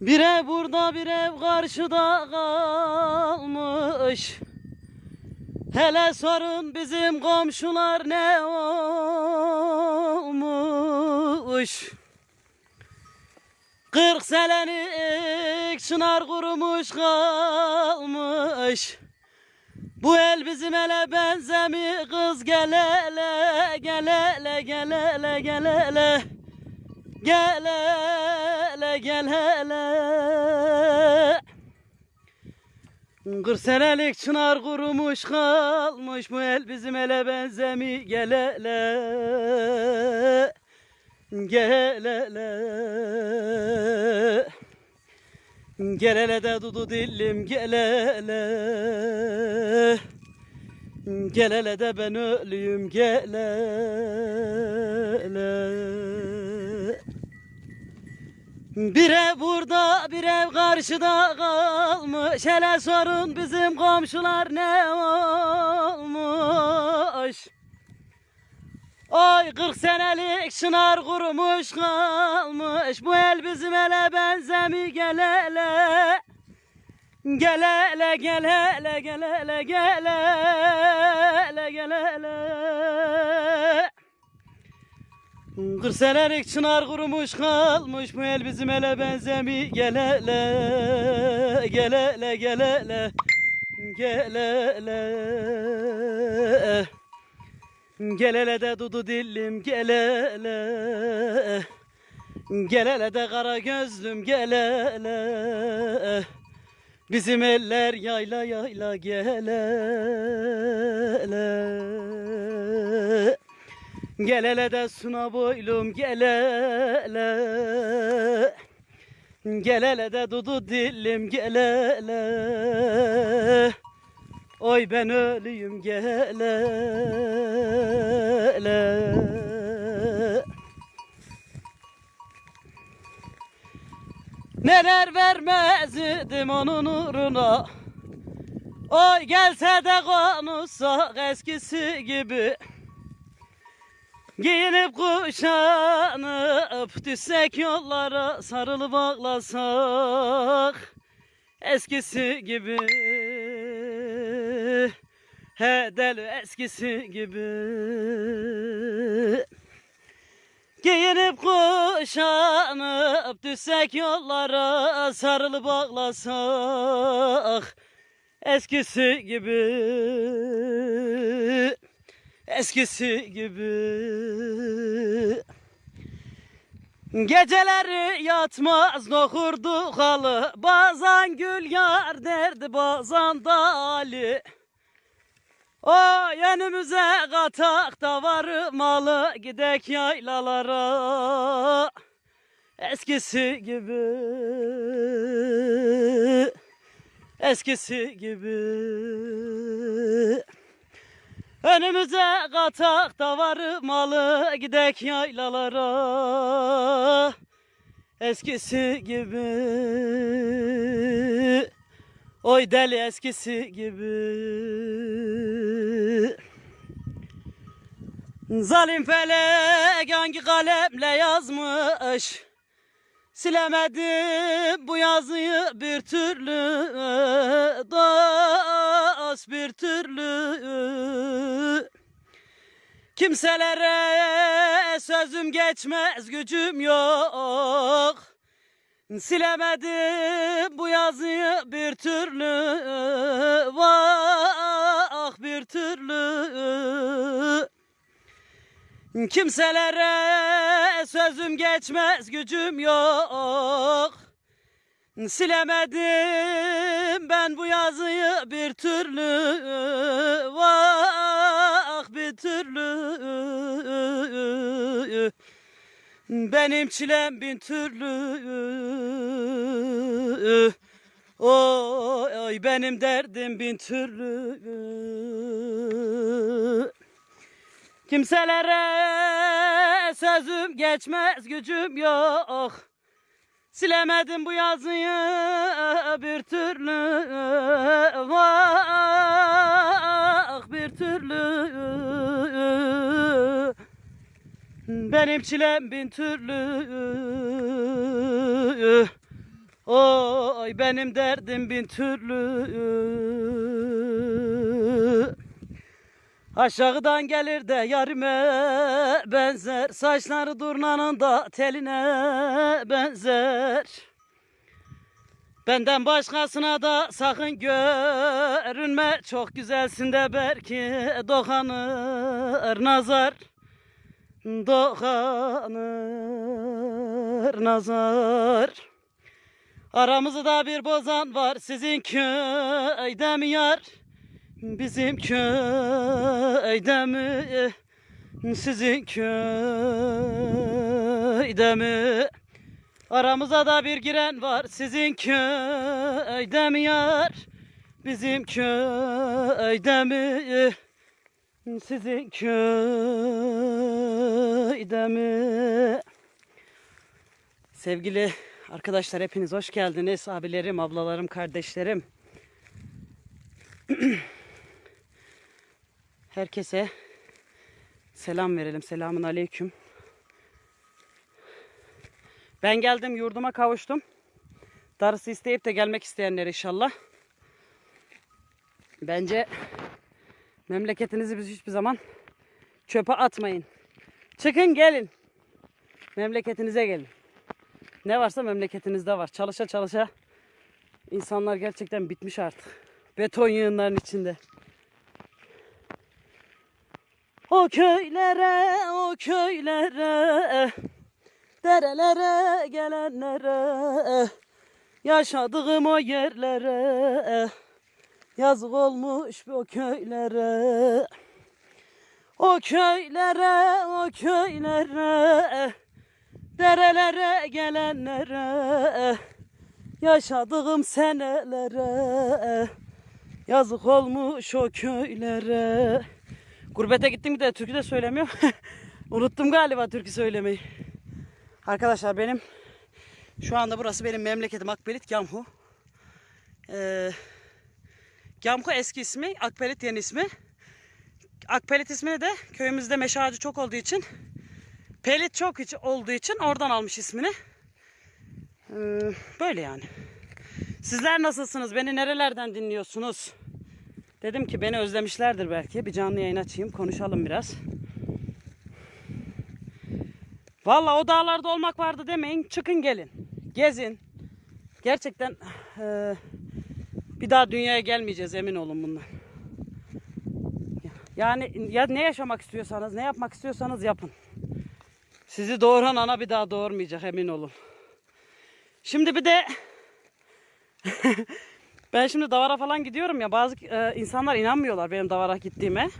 Bir ev burada bir ev karşıda kalmış. Hele sorun bizim komşular ne olmuş. Kırk senelik çınar kurumuş kalmış. Bu el bizim ele benzemi kız gel hele gel hele gel hele gel hele. Kırk senelik çınar kurumuş kalmış bu el bizim ele benzemi. Gel hele gel hele. Gel hele de dudu dillim gel hele. Gel hele de ben ölüyüm gel hele Bir ev burada bir ev karşıda kalmış. Hele sorun bizim komşular ne olmuş? Ay 40 senelik çınar kurumuş kalmış. Bu el bizim ele benzemi gel hele Gel hele gel hele gel hele gel hele gel hele 40 senelik çınar kurumuş kalmış Bu el bizim ele benzemi. Gel hele Gel hele gel hele Gel hele. Gel hele de dudu dillim gel hele. Gel hele de kara gözlüm gel hele. Bizim eller yayla yayla gel hele Gel de suna boylum gel hele. De dudu dillim gel hele. Oy ben ölüyüm gel hele. Neler vermezdim onun uğruna. Oy gelse de konuşsak eskisi gibi Giyinip kuşanıp düşsek yollara sarılıp ağlasak Eskisi gibi. He deli eskisi gibi. Giyinip kuşanıp düşsek yollara sarılıp ağlasak Eskisi gibi Eskisi gibi. Geceleri yatmaz nohurdu halı Bazen gül yar derdi bazen da Ali. O önümüze katak da var malı Gidek yaylalara. Eskisi gibi. Eskisi gibi Önümüze katak da var malı gidek yaylalara. Eskisi gibi. Oy deli eskisi gibi. Zalim felek hangi kalemle yazmış Silemedim bu yazıyı bir türlü Dost bir türlü. Kimselere sözüm geçmez gücüm yok. Silemedim bu yazıyı bir türlü Kimselere sözüm geçmez gücüm yok. Silemedim ben bu yazıyı bir türlü Vah bir türlü. Benim çilem bin türlü. Oy, oy benim derdim bin türlü Kimselere sözüm geçmez gücüm yok. Silemedim bu yazıyı bir türlü. Vah bir türlü. Benim çilem bin türlü. Oy benim derdim bin türlü Aşağıdan gelir de yarime benzer. Saçları durnanın da teline benzer. Benden başkasına da sakın görünme. Çok güzelsin de belki dokanır nazar. Dokanır nazar. Aramızda bir bozan var. Sizin köyde mi yar? Bizim köyde mi? Sizin köyde mi? Aramıza da bir giren var sizin köyde mi yar? Bizim köyde mi? Sizin köyde mi? Sevgili arkadaşlar hepiniz hoş geldiniz. Abilerim, ablalarım, kardeşlerim. Herkese selam verelim. Selamun aleyküm. Ben geldim yurduma kavuştum. Darısı isteyip de gelmek isteyenler inşallah. Bence memleketinizi biz hiçbir zaman çöpe atmayın. Çıkın gelin. Memleketinize gelin. Ne varsa memleketinizde var. Çalışa çalışa insanlar gerçekten bitmiş artık. Beton yığınların içinde. O köylere, o köylere, derelere gelenlere, yaşadığım o yerlere, yazık olmuş bu köylere. O köylere, o köylere, derelere gelenlere, yaşadığım senelere, yazık olmuş o köylere. Gurbete gittim bir de türkü de söylemiyor. Unuttum galiba türkü söylemeyi. Arkadaşlar benim şu anda burası benim memleketim Akbelit Gamhu. Ee, Gamhu eski ismi, Akbelit yeni ismi. Akpelit ismini de köyümüzde meşe ağacı çok olduğu için Pelit çok olduğu için oradan almış ismini. Ee, böyle yani. Sizler nasılsınız? Beni nerelerden dinliyorsunuz? Dedim ki beni özlemişlerdir belki. Bir canlı yayın açayım, konuşalım biraz. Vallahi o dağlarda olmak vardı demeyin. Çıkın gelin. Gezin. Gerçekten eee, bir daha dünyaya gelmeyeceğiz emin olun bundan. Yani ya ne yaşamak istiyorsanız, ne yapmak istiyorsanız yapın. Sizi doğuran ana bir daha doğurmayacak emin olun. Şimdi bir de ben şimdi davara falan gidiyorum ya bazı e, insanlar inanmıyorlar benim davara gittiğime.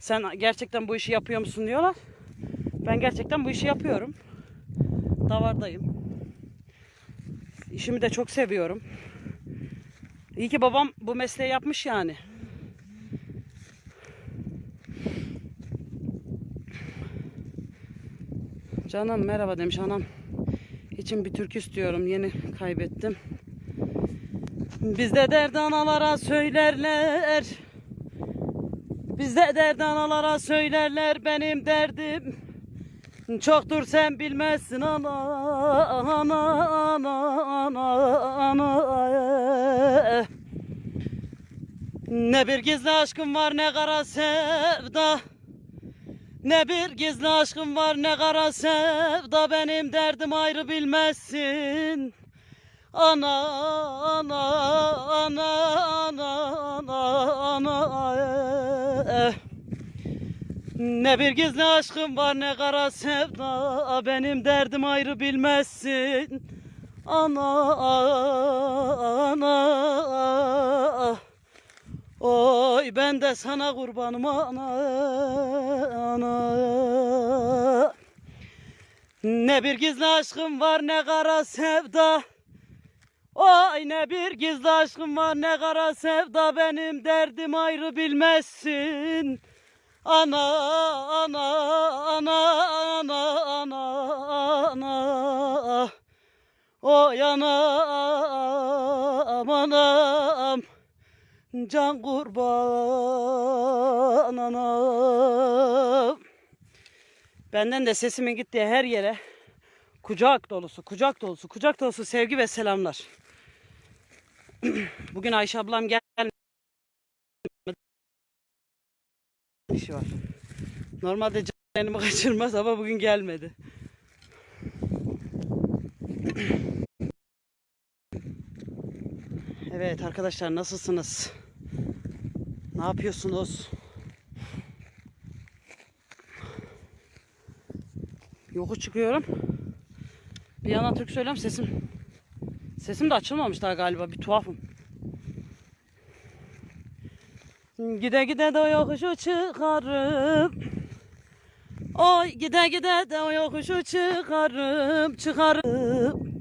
Sen gerçekten bu işi yapıyor musun diyorlar. Ben gerçekten bu işi yapıyorum. Davardayım. İşimi de çok seviyorum. İyi ki babam bu mesleği yapmış yani. Canım merhaba demiş anam. İçim bir türkü istiyorum. Yeni kaybettim. Bizde derd analara söylerler. Bizde derd analara söylerler benim derdim. Çoktur sen bilmezsin ana ana ana ana ana. Ne bir gizli aşkım var ne kara sevda. Ne bir gizli aşkım var ne kara sevda benim derdim ayrı bilmezsin. Ana ana ana ana ana ana eh. Ne bir gizli aşkım var ne kara sevda benim derdim ayrı bilmezsin. Ana ana Oy ben de sana kurbanım ana ana Ne bir gizli aşkım var ne kara sevda Oy ne bir gizli aşkım var ne kara sevda benim derdim ayrı bilmezsin Ana ana ana ana ana ana Oy anam anam Can kurban anam. Benden de sesimin gittiği her yere Kucak dolusu, kucak dolusu, kucak dolusu sevgi ve selamlar. Bugün Ayşe ablam gelmedi. İşi var. Normalde canımı kaçırmaz ama bugün gelmedi. Evet arkadaşlar nasılsınız? Ne yapıyorsunuz? Yokuş çıkıyorum. Bir yandan Türk söylüyorum sesim. Sesim de açılmamış daha galiba bir tuhafım. Gide gide de o yokuşu çıkarım. Oy gide gide de o yokuşu çıkarım çıkarım.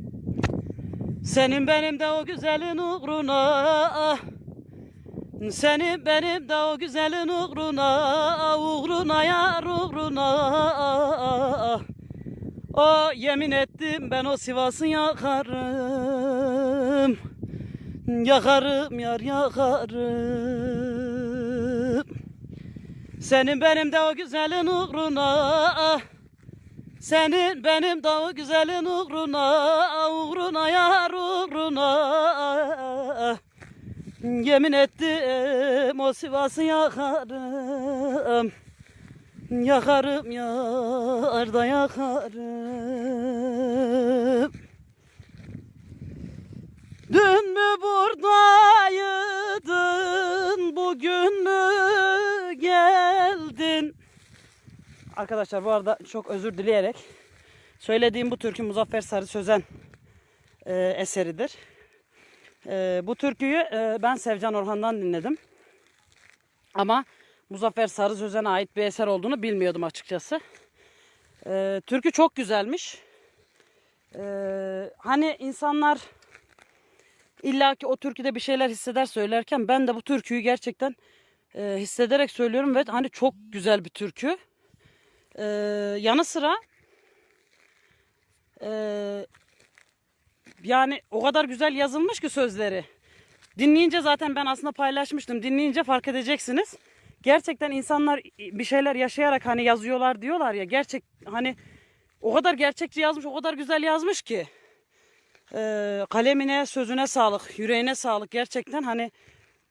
Senin benim de o güzelin uğruna Senin benim de o güzelin uğruna Uğruna yar uğruna O yemin ettim ben o Sivas'ı yakarım Yakarım yar yakarım Senin benim de o güzelin uğruna senin benim de o güzelin uğruna, uğruna yar uğruna. Yemin ettim o Sivas'ı yakarım. Yakarım yar da yakarım. Arkadaşlar bu arada çok özür dileyerek söylediğim bu türkü Muzaffer Sarı Sözen e, eseridir. E, bu türküyü e, ben Sevcan Orhan'dan dinledim. Ama Muzaffer Sarı Sözen'e ait bir eser olduğunu bilmiyordum açıkçası. E, türkü çok güzelmiş. E, hani insanlar illaki o türküde bir şeyler hisseder söylerken ben de bu türküyü gerçekten e, hissederek söylüyorum ve hani çok güzel bir türkü. Ee, yanı sıra e, yani o kadar güzel yazılmış ki sözleri. Dinleyince zaten ben aslında paylaşmıştım. Dinleyince fark edeceksiniz. Gerçekten insanlar bir şeyler yaşayarak hani yazıyorlar diyorlar ya. Gerçek hani o kadar gerçekçi yazmış, o kadar güzel yazmış ki. Ee, kalemine, sözüne sağlık, yüreğine sağlık gerçekten hani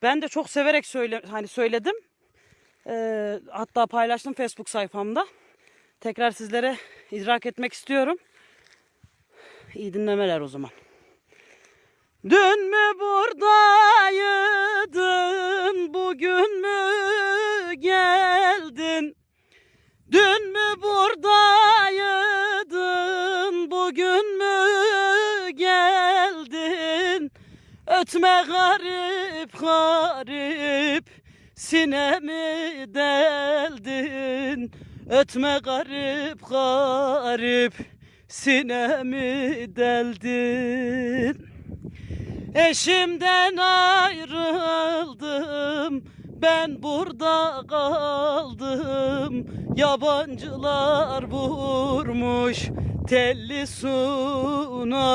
ben de çok severek söyle hani söyledim. Ee, hatta paylaştım Facebook sayfamda tekrar sizlere idrak etmek istiyorum. İyi dinlemeler o zaman. Dün mü buradaydın, bugün mü geldin? Dün mü buradaydın, bugün mü geldin? Ötme garip garip, sinemi deldin. Ötme garip garip sinemi deldin. Eşimden ayrıldım ben burada kaldım. Yabancılar vurmuş telli sunamı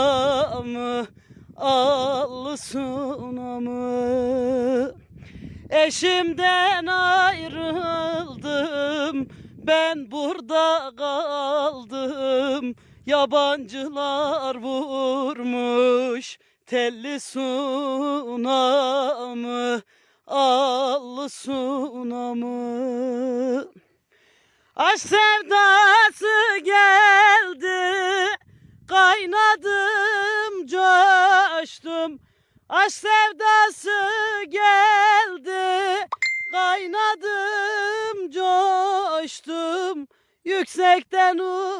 Allı sunamı. Eşimden ayrıldım ben burada kaldım. Yabancılar vurmuş Telli sunamı Allı sunamı. Aşk sevdası geldi Kaynadım coştum. Aşk sevdası geldi Kaynadım coştum. Yüksekten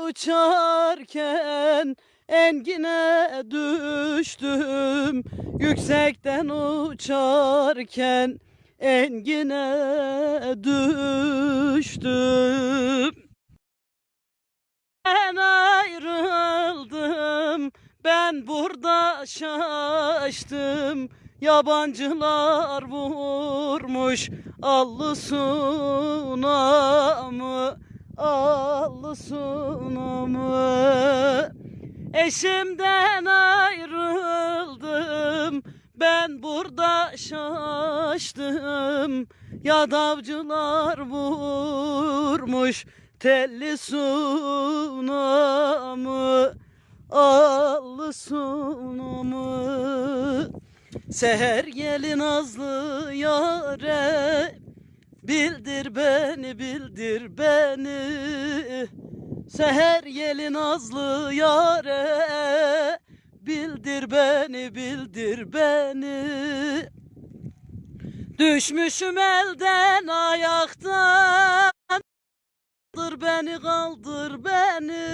uçarken engine düştüm. Yüksekten uçarken engine düştüm. Ben ayrıldım ben burada şaştım Yabancılar vurmuş allı sunamı Allı sunamı. Eşimden ayrıldım Ben burada şaştım. Yadavcılar vurmuş Telli sunamı allı sunumu Seher gelin nazlı yare Bildir beni bildir beni. Seher gelin nazlı yare Bildir beni bildir beni. Düşmüşüm elden ayaktan Kaldır beni kaldır beni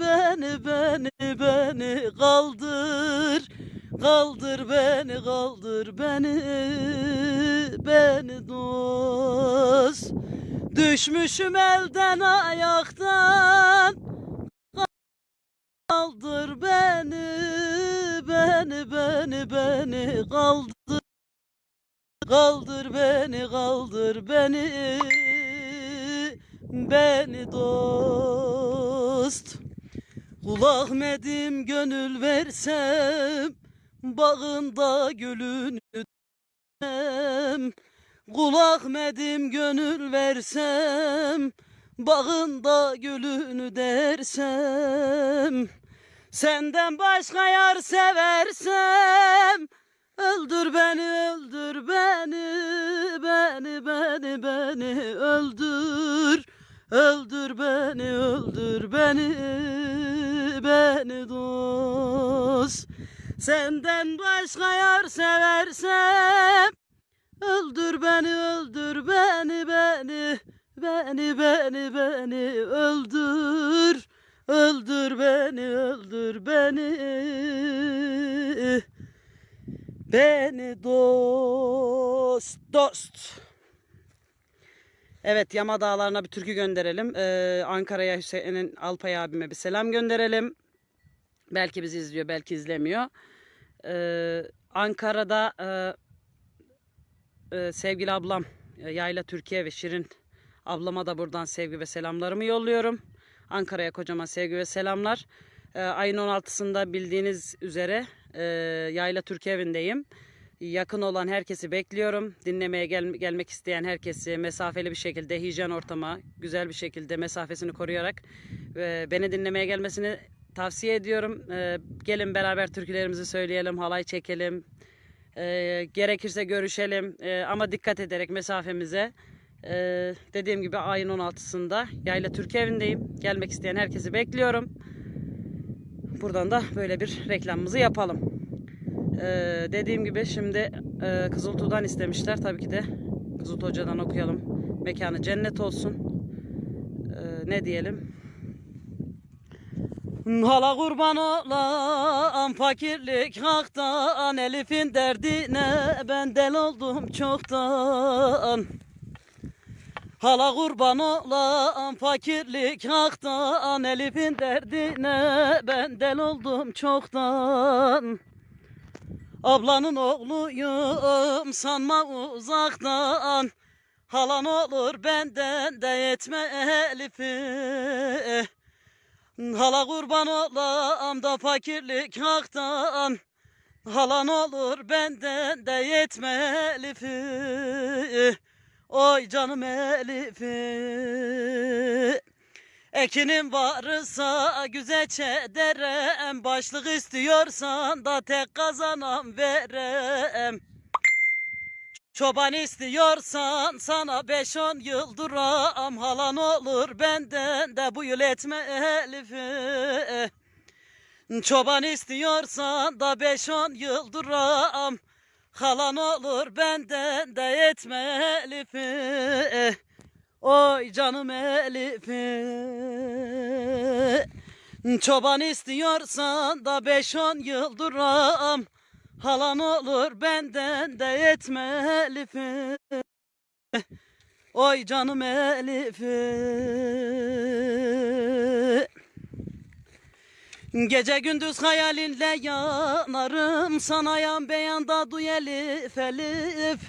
Beni beni beni kaldır Kaldır beni kaldır beni Beni dost. Düşmüşüm elden ayaktan. Kaldır beni Beni beni beni. Kaldır Kaldır beni kaldır beni Beni dost. Kul Ahmet'im gönül versem Bağında gülünü dem Kul Ahmet'im gönül versem Bağında gülünü dersem Senden başka yar seversem Öldür beni öldür beni Beni beni beni öldür Öldür beni öldür beni Beni dost Senden başka yar seversem Öldür beni öldür beni beni Beni beni beni öldür Öldür beni öldür beni Beni dost dost Evet Yama Dağları'na bir türkü gönderelim. Ee, Ankara'ya Hüseyin'in Alpay abime bir selam gönderelim. Belki bizi izliyor, belki izlemiyor. Ee, Ankara'da e, e, sevgili ablam e, Yayla Türkiye ve Şirin ablama da buradan sevgi ve selamlarımı yolluyorum. Ankara'ya kocaman sevgi ve selamlar. Ee, ayın 16'sında bildiğiniz üzere e, Yayla Türkiye evindeyim. Yakın olan herkesi bekliyorum. Dinlemeye gel gelmek isteyen herkesi mesafeli bir şekilde hijyen ortama güzel bir şekilde mesafesini koruyarak e, beni dinlemeye gelmesini tavsiye ediyorum. E, gelin beraber türkülerimizi söyleyelim, halay çekelim. E, gerekirse görüşelim E, ama dikkat ederek mesafemize. E, dediğim gibi ayın 16'sında Yayla Türkiye evindeyim. Gelmek isteyen herkesi bekliyorum. Buradan da böyle bir reklamımızı yapalım. Ee, dediğim gibi şimdi e, Kızıltuğ'dan istemişler. Tabii ki de Kızıltuğ Hoca'dan okuyalım. Mekanı cennet olsun. Ee, ne diyelim? Hala kurban olam fakirlik haktan Elif'in derdine ben del oldum çoktan. Hala kurban olam fakirlik haktan Elif'in derdine ben del oldum çoktan. Ablanın oğluyum sanma uzaktan. Halan olur benden de yetme Elif'i Hala kurban olam da fakirlik haktan. Halan olur benden de yetme Elif'i Oy canım Elif'i. Ekinim varsa güzelçe derem Başlık istiyorsan da tek kazanam verem Çoban istiyorsan sana beş on yıl duram Halan olur benden de bu yıl etme Elif'i. Çoban istiyorsan da beş on yıl duram Halan olur benden de etme Elif'i. Oy canım Elif'i. Çoban istiyorsan da beş on yıl duram Halan olur benden de yetme Elif'i Oy canım Elif'i. Gece gündüz hayalinle yanarım Sana yan beyanda duy Elif Elif.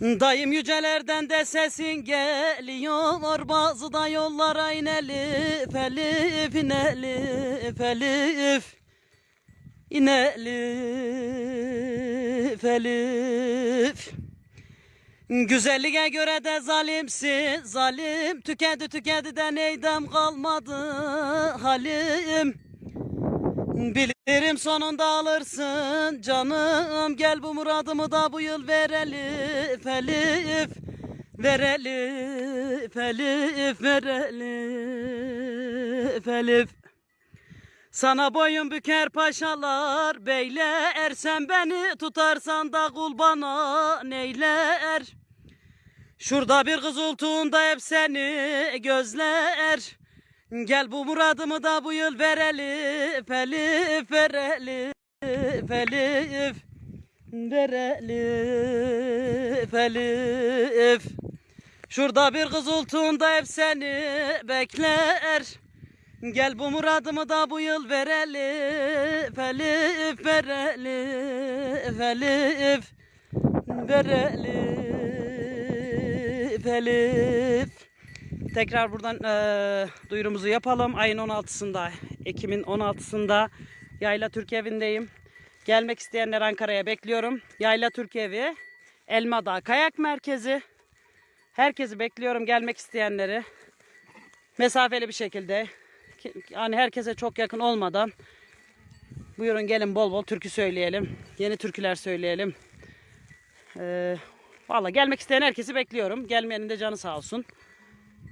Dayım yücelerden de sesin geliyor Bazı da yollara inelif elif inelif elif İnelif elif. Güzelliğe göre de zalimsin zalim. Tükedi tükedi de neydem kalmadı halim. Bilirim sonunda alırsın canım. Gel bu muradımı da bu yıl verelim. Elif Verelim. Elif Verelim. Elif sana boyun büker paşalar beyler. Sen beni tutarsan da kul bana neyler? Şurada bir kız olduğunda hep seni gözler. Gel bu muradımı da bu yıl verelim Elif verelim Elif Verelim Elif Şurada bir kız olduğunda hep seni bekler Gel bu muradımı da bu yıl verelim Elif verelim Elif Verelim Elif Tekrar buradan eee duyurumuzu yapalım. Ayın 16'sında, Ekim'in 16'sında Yayla Türk Evi'ndeyim. Gelmek isteyenler Ankara'ya bekliyorum. Yayla Türk Evi, Elmadağ Kayak Merkezi. Herkesi bekliyorum gelmek isteyenleri. Mesafeli bir şekilde. Yani herkese çok yakın olmadan. Buyurun gelin bol bol türkü söyleyelim. Yeni türküler söyleyelim. Ee, Valla gelmek isteyen herkesi bekliyorum. Gelmeyenin de canı sağ olsun.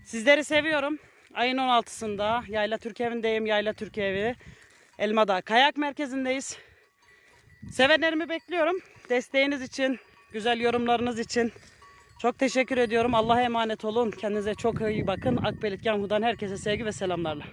Sizleri seviyorum. Ayın 16'sında Yayla Türk Evi'ndeyim. Yayla Türk Evi. Elmadağ Kayak Merkezi'ndeyiz. Sevenlerimi bekliyorum. Desteğiniz için, güzel yorumlarınız için. Çok teşekkür ediyorum. Allah'a emanet olun. Kendinize çok iyi bakın. Akbelit Yamhu'dan herkese sevgi ve selamlarla.